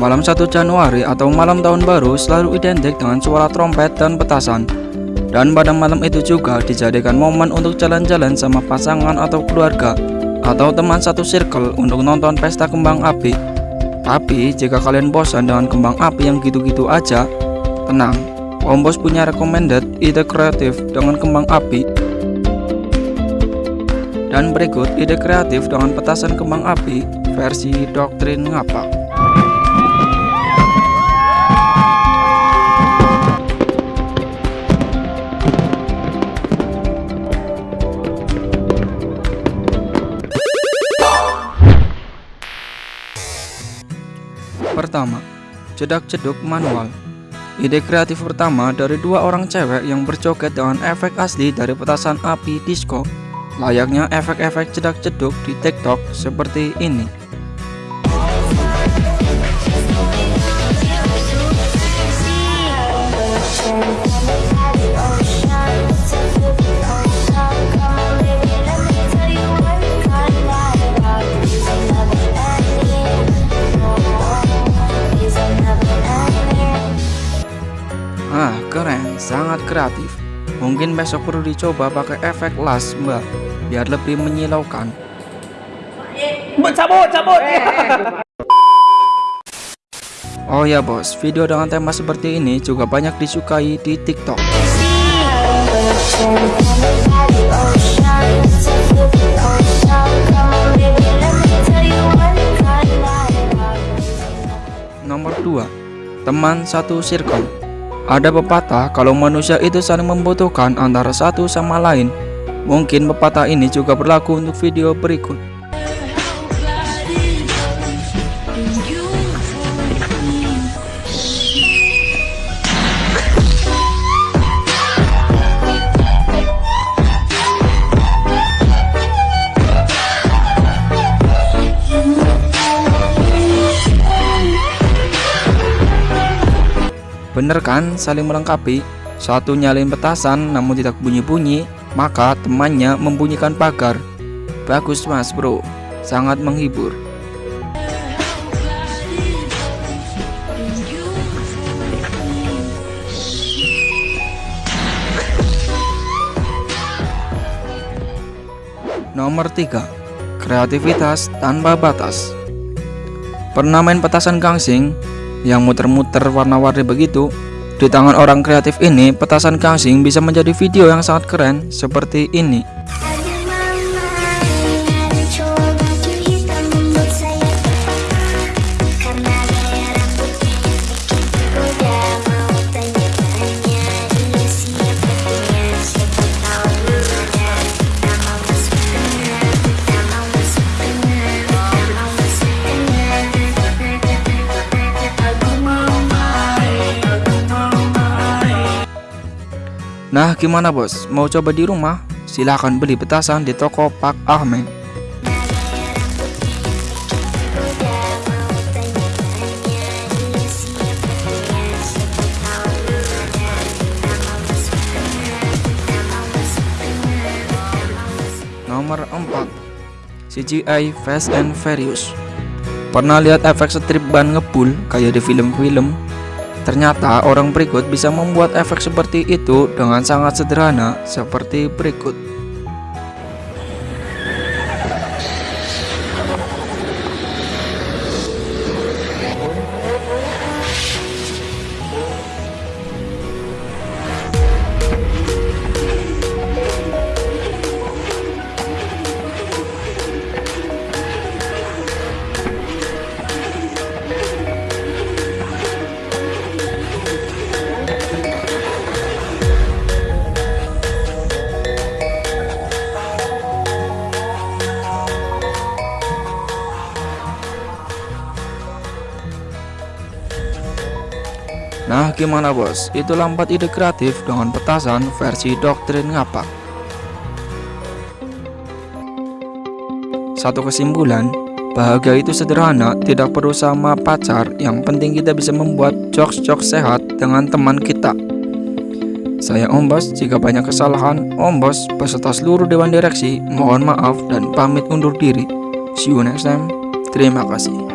Malam 1 Januari atau malam tahun baru selalu identik dengan suara trompet dan petasan. Dan pada malam itu juga dijadikan momen untuk jalan-jalan sama pasangan atau keluarga atau teman satu circle untuk nonton pesta kembang api. Tapi jika kalian bosan dengan kembang api yang gitu-gitu aja, tenang, Om Bos punya recommended ide kreatif dengan kembang api. Dan berikut ide kreatif dengan petasan kembang api versi doktrin ngapak. Pertama, cedak-ceduk manual. Ide kreatif pertama dari dua orang cewek yang berjoget dengan efek asli dari petasan api disco. Layaknya efek-efek cedak-ceduk di TikTok seperti ini. Ah, keren, sangat kreatif. Mungkin besok perlu dicoba pakai efek las, mbak, biar lebih menyilaukan. cabut cabut Oh ya bos, video dengan tema seperti ini juga banyak disukai di TikTok. Nomor 2. Teman satu circle. Ada pepatah kalau manusia itu saling membutuhkan antara satu sama lain. Mungkin pepatah ini juga berlaku untuk video berikut. Bener kan saling melengkapi? Satu nyalin petasan namun tidak bunyi-bunyi, maka temannya membunyikan pagar. Bagus mas bro, sangat menghibur. Nomor 3. Kreativitas tanpa batas. Pernah main petasan gangsing? Yang muter-muter warna-warni begitu. Di tangan orang kreatif ini, petasan gangsing bisa menjadi video yang sangat keren seperti ini. Nah gimana bos, mau coba di rumah? Silahkan beli petasan di toko Pak Ahmed. Nomor 4 CGI Fast and Furious. Pernah lihat efek strip ban ngebul kayak di film-film Ternyata orang berikut bisa membuat efek seperti itu dengan sangat sederhana seperti berikut. Nah gimana bos, itu lambat ide kreatif dengan petasan versi doktrin ngapak. Satu kesimpulan, bahagia itu sederhana, tidak perlu sama pacar. Yang penting kita bisa membuat jokes-jokes sehat dengan teman kita. Saya Om Bos, jika banyak kesalahan, Om Bos beserta seluruh Dewan Direksi mohon maaf dan pamit undur diri. See you next time, terima kasih